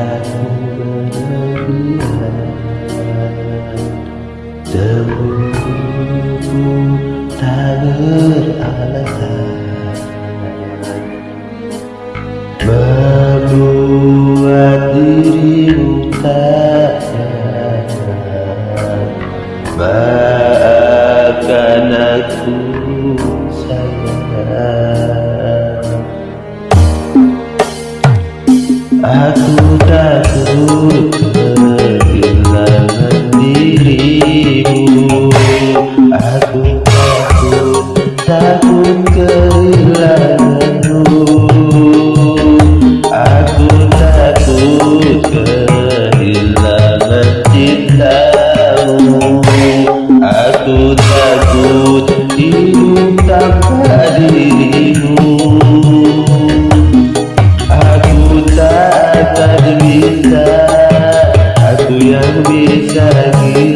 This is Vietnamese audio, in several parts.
cintaku berlebihan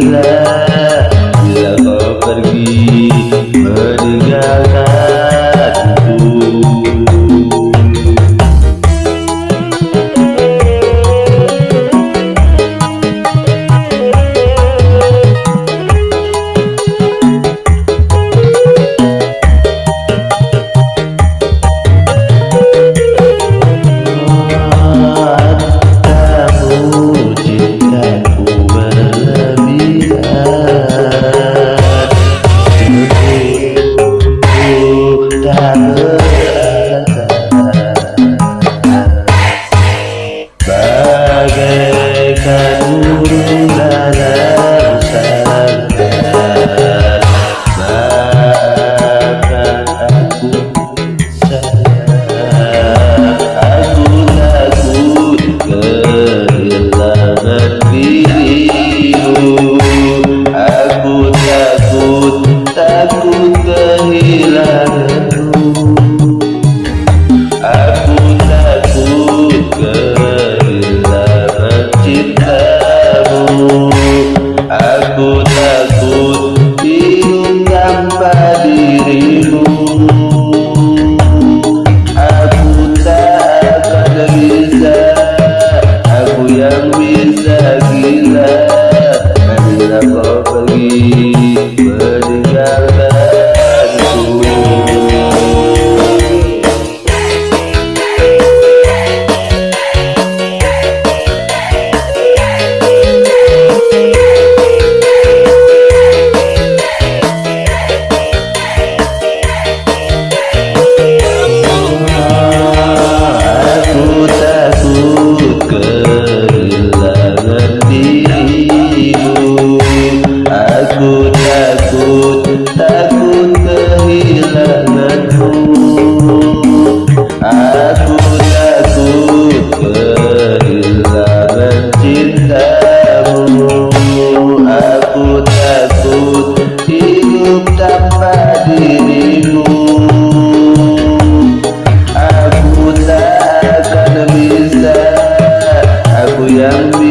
bila bila kau pergi meninggalkan takut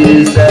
is